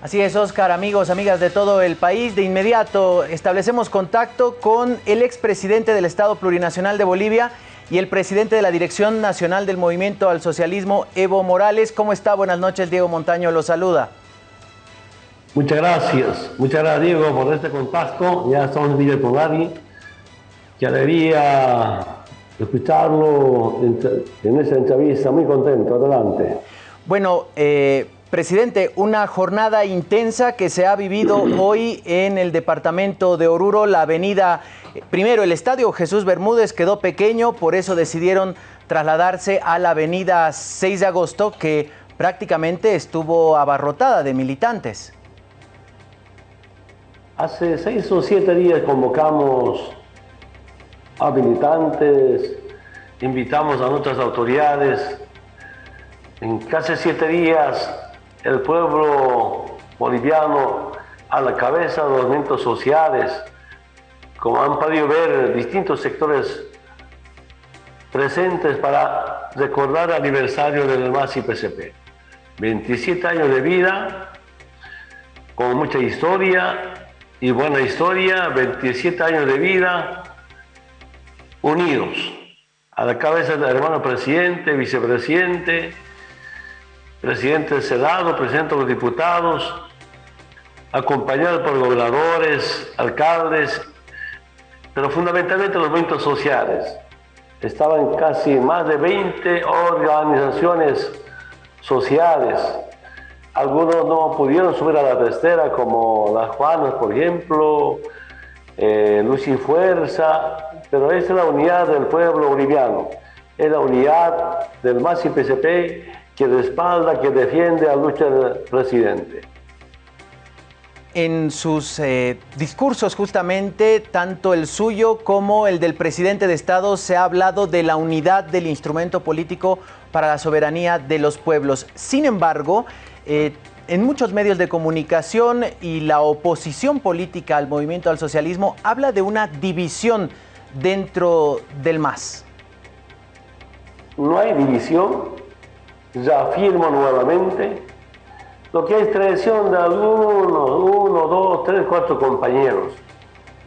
Así es, Oscar, amigos, amigas de todo el país. De inmediato establecemos contacto con el expresidente del Estado Plurinacional de Bolivia y el presidente de la Dirección Nacional del Movimiento al Socialismo, Evo Morales. ¿Cómo está? Buenas noches, Diego Montaño lo saluda. Muchas gracias, muchas gracias Diego por este contacto. Ya estamos en Villa Polari. Qué alegría escucharlo en esa entrevista. Muy contento, adelante. Bueno, eh, Presidente, una jornada intensa que se ha vivido hoy en el departamento de Oruro, la avenida, primero el estadio Jesús Bermúdez quedó pequeño, por eso decidieron trasladarse a la avenida 6 de agosto que prácticamente estuvo abarrotada de militantes. Hace seis o siete días convocamos a militantes, invitamos a nuestras autoridades. En casi siete días el pueblo boliviano a la cabeza de los movimientos sociales, como han podido ver distintos sectores presentes para recordar el aniversario del MASI PCP. 27 años de vida, con mucha historia, y buena historia, 27 años de vida, unidos, a la cabeza del hermano presidente, vicepresidente, presidente del Senado, presidente de los diputados, acompañados por gobernadores, alcaldes, pero fundamentalmente los movimientos sociales. Estaban casi más de 20 organizaciones sociales algunos no pudieron subir a la testera, como las Juanas, por ejemplo, eh, Luz y Fuerza, pero es la unidad del pueblo boliviano, es la unidad del MASI PCP que respalda, que defiende a lucha del presidente. En sus eh, discursos justamente, tanto el suyo como el del presidente de Estado, se ha hablado de la unidad del instrumento político para la soberanía de los pueblos. Sin embargo, eh, en muchos medios de comunicación y la oposición política al movimiento al socialismo habla de una división dentro del MAS. No hay división, ya afirmo nuevamente, lo que es traición de algunos, uno, dos, tres, cuatro compañeros.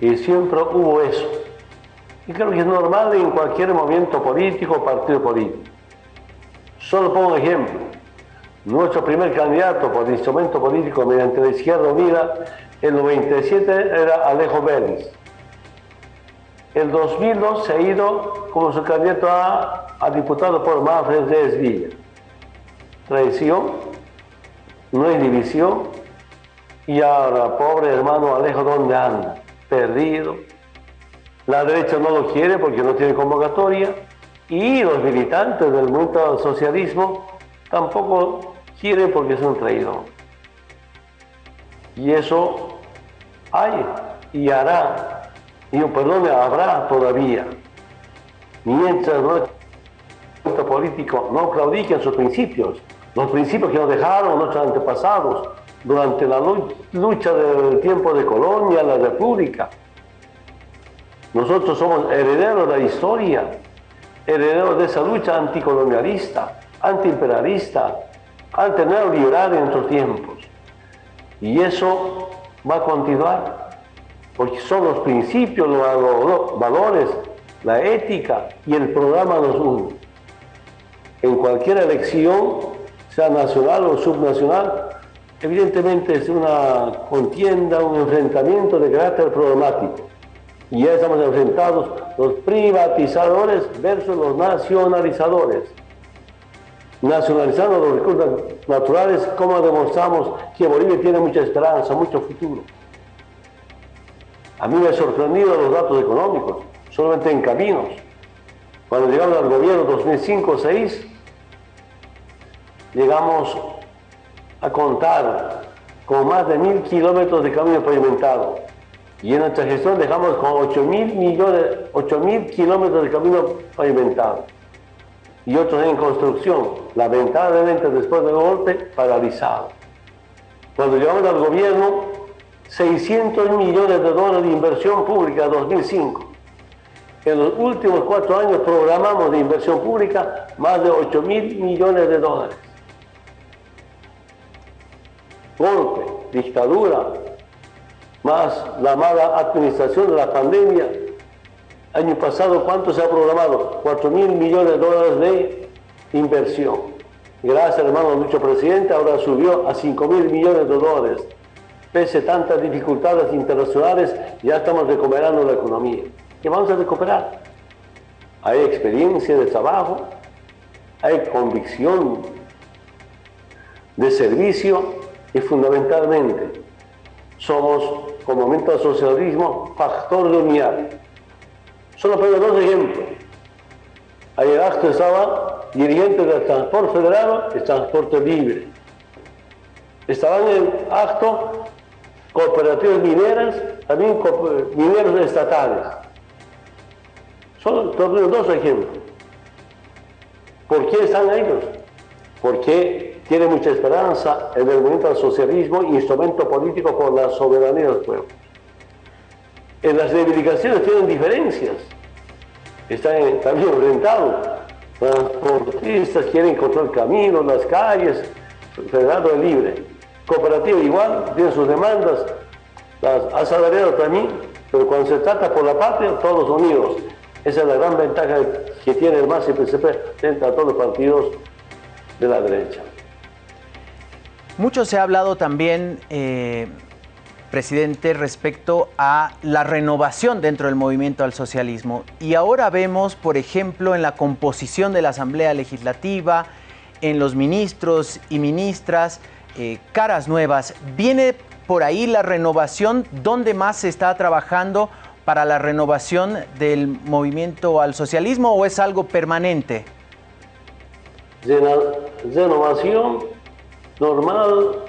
Y siempre hubo eso. Y creo que es normal en cualquier movimiento político partido político. Solo pongo un ejemplo. Nuestro primer candidato por instrumento político mediante la Izquierda Unida, el 97 era Alejo Vélez. El 2002 se ha ido como su candidato a, diputado por Manfred de Villa. Traición, no hay división, y ahora, pobre hermano Alejo, ¿dónde anda? Perdido. La derecha no lo quiere porque no tiene convocatoria, y los militantes del movimiento socialismo tampoco quiere porque es un. Y eso hay y hará, y perdón, habrá todavía, mientras nuestro político no claudique en sus principios, los principios que nos dejaron nuestros antepasados durante la lucha del tiempo de Colonia, la República. Nosotros somos herederos de la historia, herederos de esa lucha anticolonialista, antiimperialista, liberar en nuestros tiempos. Y eso va a continuar, porque son los principios, los valores, la ética y el programa los unen. En cualquier elección, sea nacional o subnacional, evidentemente es una contienda, un enfrentamiento de carácter problemático. Y ya estamos enfrentados los privatizadores versus los nacionalizadores nacionalizando los recursos naturales, como demostramos que Bolivia tiene mucha esperanza, mucho futuro. A mí me ha sorprendido los datos económicos, solamente en caminos. Cuando llegamos al gobierno 2005-2006, llegamos a contar con más de mil kilómetros de camino pavimentado. Y en nuestra gestión dejamos con 8 mil millones, 8 mil kilómetros de camino pavimentado y otros en construcción, lamentablemente después del golpe, paralizado. Cuando llegamos al gobierno, 600 millones de dólares de inversión pública en 2005. En los últimos cuatro años programamos de inversión pública más de 8 mil millones de dólares. Golpe. dictadura, más la mala administración de la pandemia. Año pasado, ¿cuánto se ha programado? 4 mil millones de dólares de inversión. Gracias, hermano Lucho Presidente, ahora subió a 5 mil millones de dólares. Pese a tantas dificultades internacionales, ya estamos recuperando la economía. ¿Qué vamos a recuperar? Hay experiencia de trabajo, hay convicción de servicio fundamentalmente somos, como momento socialismo, factor de unidad. Solo pongo dos ejemplos. Ayer acto estaba dirigente del transporte federal y transporte libre. Estaban en el acto cooperativas mineras, también mineros estatales. Solo dos ejemplos. ¿Por qué están ellos? Porque tiene mucha esperanza en el movimiento del socialismo, instrumento político por la soberanía del pueblo. En las reivindicaciones tienen diferencias. Están también enfrentados. Transportistas quieren encontrar caminos, las calles, federal es libre. Cooperativa igual, tiene sus demandas, las asalariados también, pero cuando se trata por la patria, todos unidos. Esa es la gran ventaja que tiene el MAS y el PCP frente a todos los partidos de la derecha. Mucho se ha hablado también, eh, presidente, respecto a la renovación dentro del movimiento al socialismo. Y ahora vemos, por ejemplo, en la composición de la Asamblea Legislativa, en los ministros y ministras, eh, caras nuevas. ¿Viene por ahí la renovación? ¿Dónde más se está trabajando para la renovación del movimiento al socialismo o es algo permanente? Renovación normal,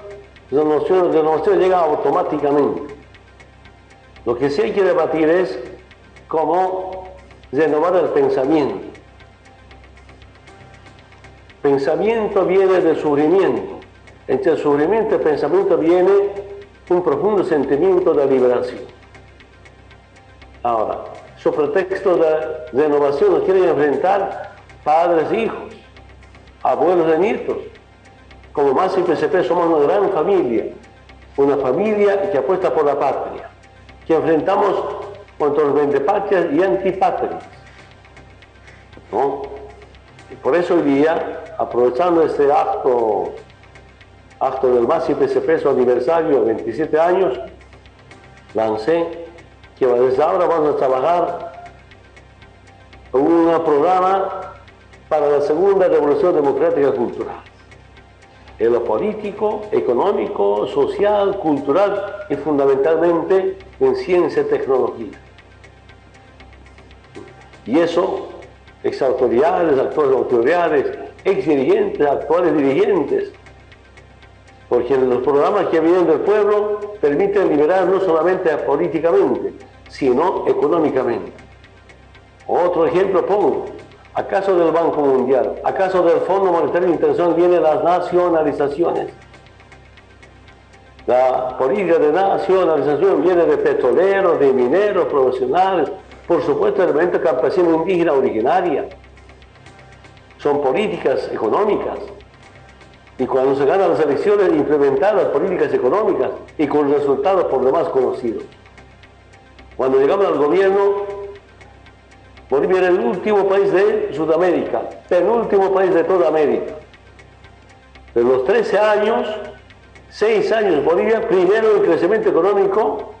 renovación, renovación llega automáticamente. Lo que sí hay que debatir es cómo renovar el pensamiento. Pensamiento viene del sufrimiento. Entre el sufrimiento y el pensamiento viene un profundo sentimiento de liberación. Ahora, su pretexto de renovación nos quieren enfrentar padres e hijos, abuelos e nietos. Como más y PCP somos una gran familia, una familia que apuesta por la patria, que enfrentamos contra los vendepatrias y antipatrias. ¿no? Y por eso hoy día, aprovechando este acto, acto del MAS y PCP, su aniversario, 27 años, lancé que desde ahora vamos a trabajar un programa para la segunda revolución democrática cultural. En lo político, económico, social, cultural y fundamentalmente en ciencia y tecnología. Y eso, ex autoridades, actuales autoridades, ex dirigentes, actuales dirigentes, porque los programas que vienen del pueblo permiten liberar no solamente políticamente, sino económicamente. Otro ejemplo pongo, ¿acaso del Banco Mundial, acaso del Fondo Monetario Internacional vienen las nacionalizaciones? La política de nacionalización viene de petroleros, de mineros, profesionales, por supuesto, el movimiento campesino indígena originaria. Son políticas económicas. Y cuando se ganan las elecciones, implementar las políticas económicas y con resultados por demás conocidos. Cuando llegamos al gobierno, Bolivia era el último país de Sudamérica, penúltimo país de toda América. De los 13 años, 6 años Bolivia, primero en crecimiento económico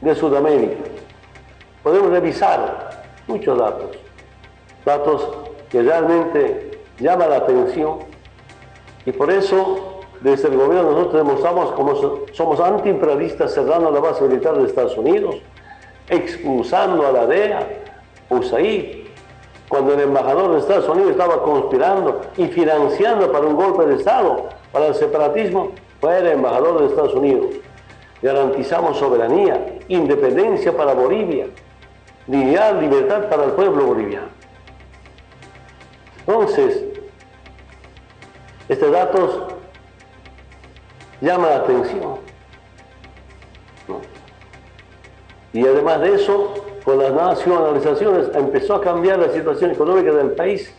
de Sudamérica. Podemos revisar muchos datos, datos que realmente llaman la atención y por eso desde el gobierno nosotros demostramos como somos antiimperialistas cerrando la base militar de Estados Unidos, expulsando a la DEA, USAID, cuando el embajador de Estados Unidos estaba conspirando y financiando para un golpe de Estado, para el separatismo, fue el embajador de Estados Unidos. Garantizamos soberanía, independencia para Bolivia, dignidad, libertad para el pueblo boliviano. Entonces, estos datos llaman la atención. Y además de eso, con las nacionalizaciones empezó a cambiar la situación económica del país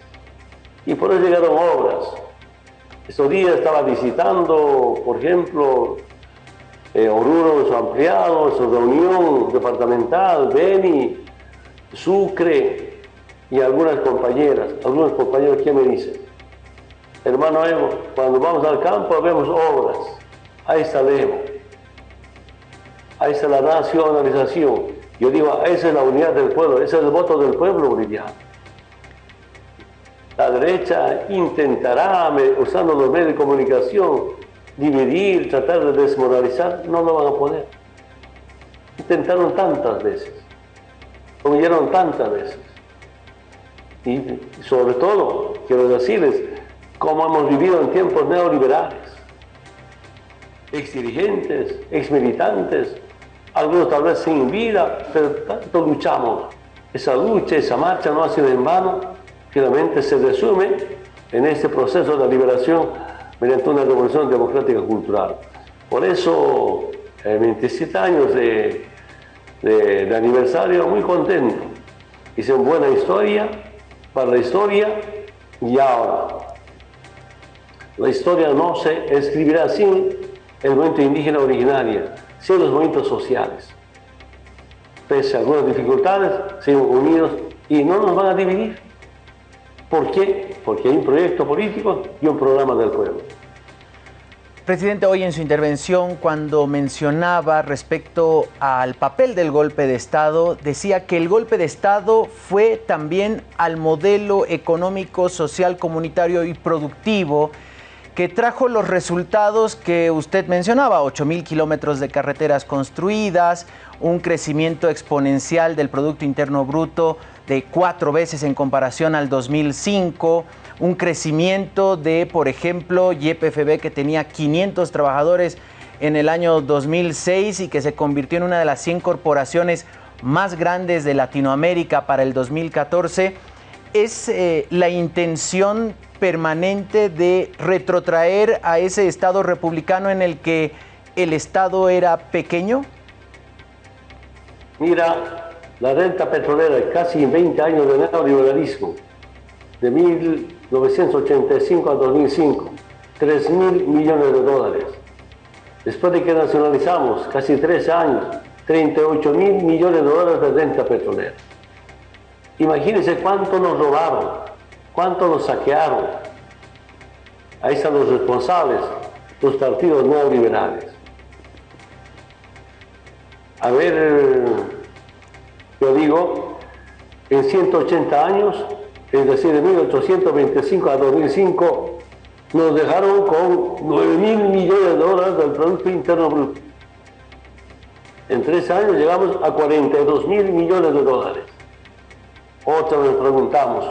y por eso llegaron obras. Estos días estaba visitando, por ejemplo, eh, Oruro, su ampliado, su reunión departamental, Beni, Sucre y algunas compañeras, algunos compañeros que me dicen, hermano Evo, cuando vamos al campo vemos obras, ahí está el Evo, ahí está la nacionalización. Yo digo, esa es la unidad del pueblo, ese es el voto del pueblo boliviano. La derecha intentará, usando los medios de comunicación, dividir, tratar de desmoralizar, no lo van a poder. Intentaron tantas veces, lo vieron tantas veces. Y sobre todo, quiero decirles, cómo hemos vivido en tiempos neoliberales. Ex dirigentes, ex militantes, algunos tal vez sin vida, pero tanto luchamos. Esa lucha, esa marcha no ha sido en vano, finalmente se resume en este proceso de liberación mediante una revolución democrática cultural. Por eso, en 27 años de, aniversario, muy contento. Hice una buena historia para la historia y ahora. La historia no se escribirá sin el movimiento indígena originario, sin los movimientos sociales. Pese a algunas dificultades, seguimos unidos y no nos van a dividir. ¿Por qué? Porque hay un proyecto político y un programa del pueblo. Presidente, hoy en su intervención, cuando mencionaba respecto al papel del golpe de Estado, decía que el golpe de Estado fue también al modelo económico, social, comunitario y productivo que trajo los resultados que usted mencionaba, 8 mil kilómetros de carreteras construidas, un crecimiento exponencial del Producto Interno Bruto de cuatro veces en comparación al 2005, un crecimiento de, por ejemplo, YPFB que tenía 500 trabajadores en el año 2006 y que se convirtió en una de las 100 corporaciones más grandes de Latinoamérica para el 2014, es eh, la intención permanente de retrotraer a ese Estado republicano en el que el Estado era pequeño? Mira, la renta petrolera, casi 20 años de neoliberalismo, de 1985 a 2005, 3 mil millones de dólares. Después de que nacionalizamos, casi 13 años, 38 mil millones de dólares de renta petrolera. Imagínense cuánto nos robaron, cuánto nos saquearon. Ahí están los responsables, los partidos neoliberales. A ver, yo digo, en 180 años, es decir, de 1825 a 2005, nos dejaron con 9 mil millones de dólares del Producto Interno Bruto. En tres años llegamos a 42 mil millones de dólares. Otra vez preguntamos,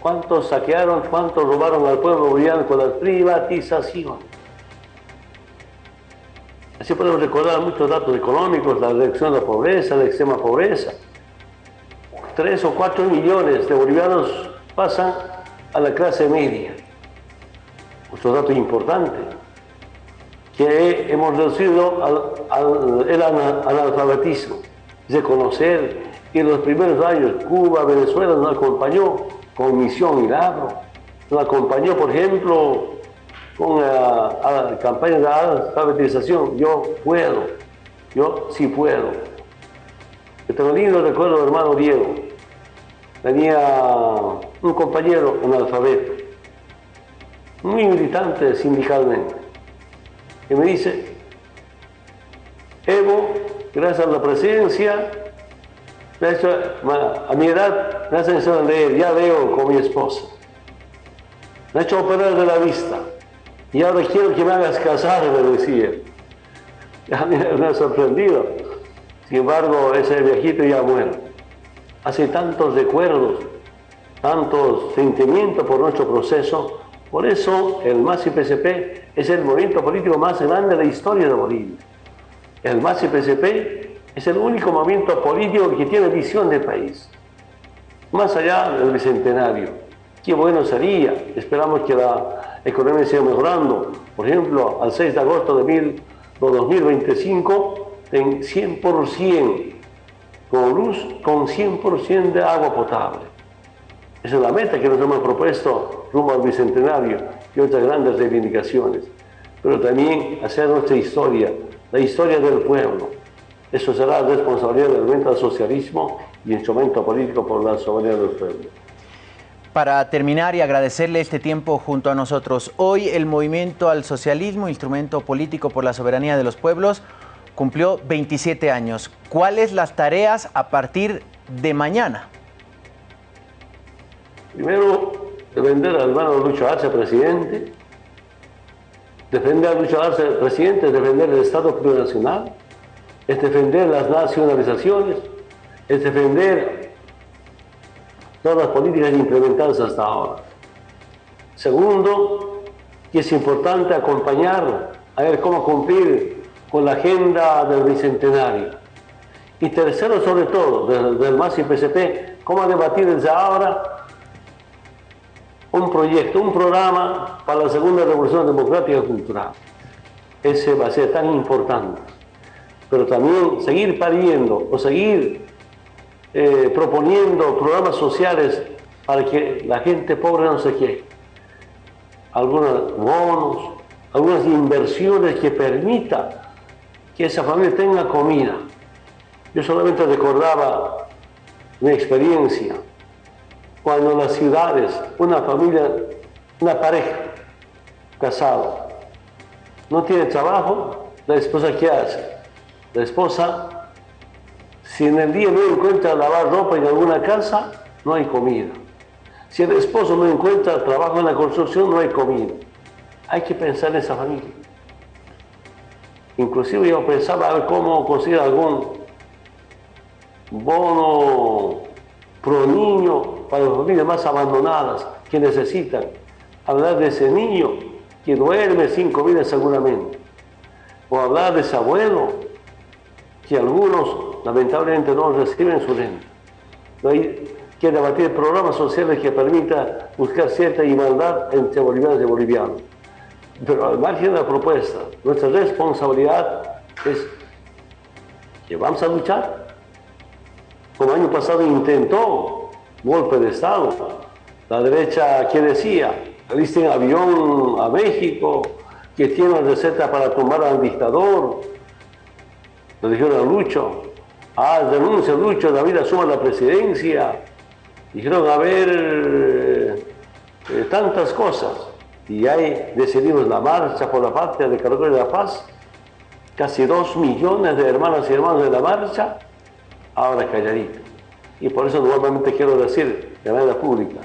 ¿cuántos saquearon, cuántos robaron al pueblo boliviano con la privatización? Así podemos recordar muchos datos económicos, la reducción de la pobreza, la extrema pobreza. Tres o cuatro millones de bolivianos pasan a la clase media. Otro dato importante, que hemos reducido al, el analfabetismo, de conocer y en los primeros años Cuba, Venezuela nos acompañó con Misión Milagro, nos acompañó, por ejemplo, con la, campaña de alfabetización. Yo puedo, yo sí puedo. Yo tengo lindo recuerdo del hermano Diego. Tenía un compañero analfabeto, muy militante sindicalmente, que me dice, Evo, gracias a la presencia a mi edad me hacen leer, ya veo con mi esposa. Me ha hecho operar de la vista. Y ahora quiero que me hagas casar, me decía. Ya me, ha sorprendido. Sin embargo, ese viejito ya muere. Hace tantos recuerdos, tantos sentimientos por nuestro proceso. Por eso el MAS-PSP es el movimiento político más grande de la historia de Bolivia. El MAS-PSP es el único movimiento político que tiene visión de país. Más allá del bicentenario. Qué bueno sería. Esperamos que la economía siga mejorando. Por ejemplo, al 6 de agosto de, 2025, en 100% con luz, con 100% de agua potable. Esa es la meta que nos hemos propuesto rumbo al bicentenario y otras grandes reivindicaciones. Pero también hacer nuestra historia la historia del pueblo. Eso será responsabilidad del movimiento al socialismo y instrumento político por la soberanía del pueblo. Para terminar y agradecerle este tiempo junto a nosotros, hoy el movimiento al socialismo, instrumento político por la soberanía de los pueblos, cumplió 27 años. ¿Cuáles las tareas a partir de mañana? Primero, defender al hermano Lucho Arce, presidente. Defender a Lucho Arce, presidente, es defender el Estado plurinacional, es defender las nacionalizaciones, es defender todas las políticas implementadas hasta ahora. Segundo, que es importante acompañar a ver cómo cumplir con la agenda del Bicentenario. Y tercero, sobre todo, del, del MAS y PCP, cómo debatir desde ahora un proyecto, un programa para la segunda revolución democrática cultural. Ese va a ser tan importante. Pero también seguir pariendo o seguir eh, proponiendo programas sociales para que la gente pobre no se quede. Algunos bonos, algunas inversiones que permitan que esa familia tenga comida. Yo solamente recordaba mi experiencia cuando en las ciudades una familia, una pareja casada, no tiene trabajo, la esposa ¿qué hace? La esposa, si en el día no encuentra lavar ropa en alguna casa, no hay comida. Si el esposo no encuentra trabajo en la construcción, no hay comida. Hay que pensar en esa familia. Inclusive yo pensaba a ver cómo conseguir algún bono pro niño para las familias más abandonadas que necesitan hablar de ese niño que duerme sin comida seguramente, o hablar de ese abuelo que algunos lamentablemente no reciben su renta. No hay que debatir programas sociales que permitan buscar cierta igualdad entre bolivianos y bolivianos. Pero al margen de la propuesta, nuestra responsabilidad es que vamos a luchar. Como año pasado intentó golpe de Estado. La derecha, ¿qué decía? Alisten avión a México, que tiene receta para tomar al dictador. Le dijeron a Lucho, ah, denuncia Lucho, David asuma la presidencia. Dijeron, a ver, eh, eh, tantas cosas. Y ahí decidimos la marcha por la patria de Caracol de la Paz. Casi dos millones de hermanas y hermanos de la marcha, ahora calladito. Y por eso nuevamente quiero decir de manera pública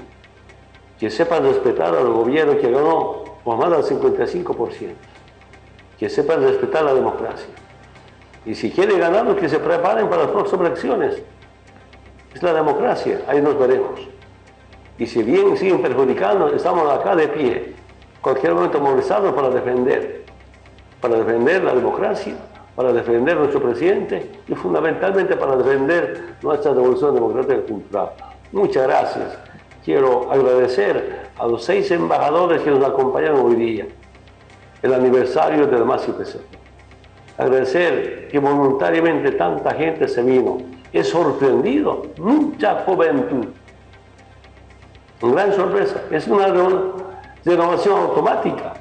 que sepan respetar al gobierno que ganó por más del 55%, que sepan respetar la democracia. Y si quieren ganarlo, que se preparen para las próximas elecciones. Es la democracia, ahí nos veremos. Y si bien siguen perjudicando, estamos acá de pie, cualquier momento movilizados para defender, para defender la democracia, para defender nuestro presidente y fundamentalmente para defender nuestra revolución democrática y cultural. Muchas gracias. Quiero agradecer a los seis embajadores que nos acompañan hoy día, el aniversario del MAS IPC. Agradecer que voluntariamente tanta gente se vino. Es sorprendido, mucha juventud. Una gran sorpresa. Es una renovación automática.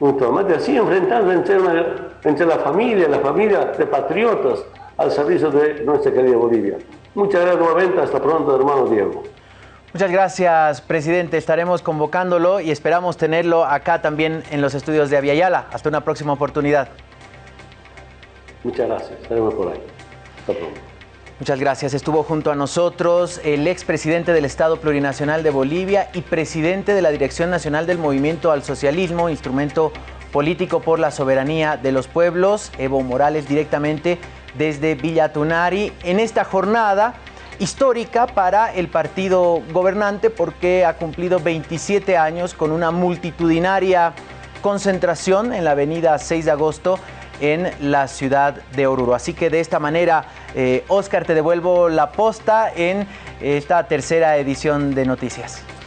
Automática, así enfrentando entre entre la familia, la familia de patriotas al servicio de nuestra querida Bolivia. Muchas gracias nuevamente, hasta pronto, hermano Diego. Muchas gracias, presidente. Estaremos convocándolo y esperamos tenerlo acá también en los estudios de Aviala. Hasta una próxima oportunidad. Muchas gracias. Estaremos por ahí. Hasta pronto. Muchas gracias. Estuvo junto a nosotros el expresidente del Estado Plurinacional de Bolivia y presidente de la Dirección Nacional del Movimiento al Socialismo, instrumento político por la soberanía de los pueblos, Evo Morales directamente desde Villa Tunari, en esta jornada histórica para el partido gobernante porque ha cumplido 27 años con una multitudinaria concentración en la avenida 6 de agosto en la ciudad de Oruro. Así que de esta manera, eh, Oscar, te devuelvo la posta en esta tercera edición de Noticias.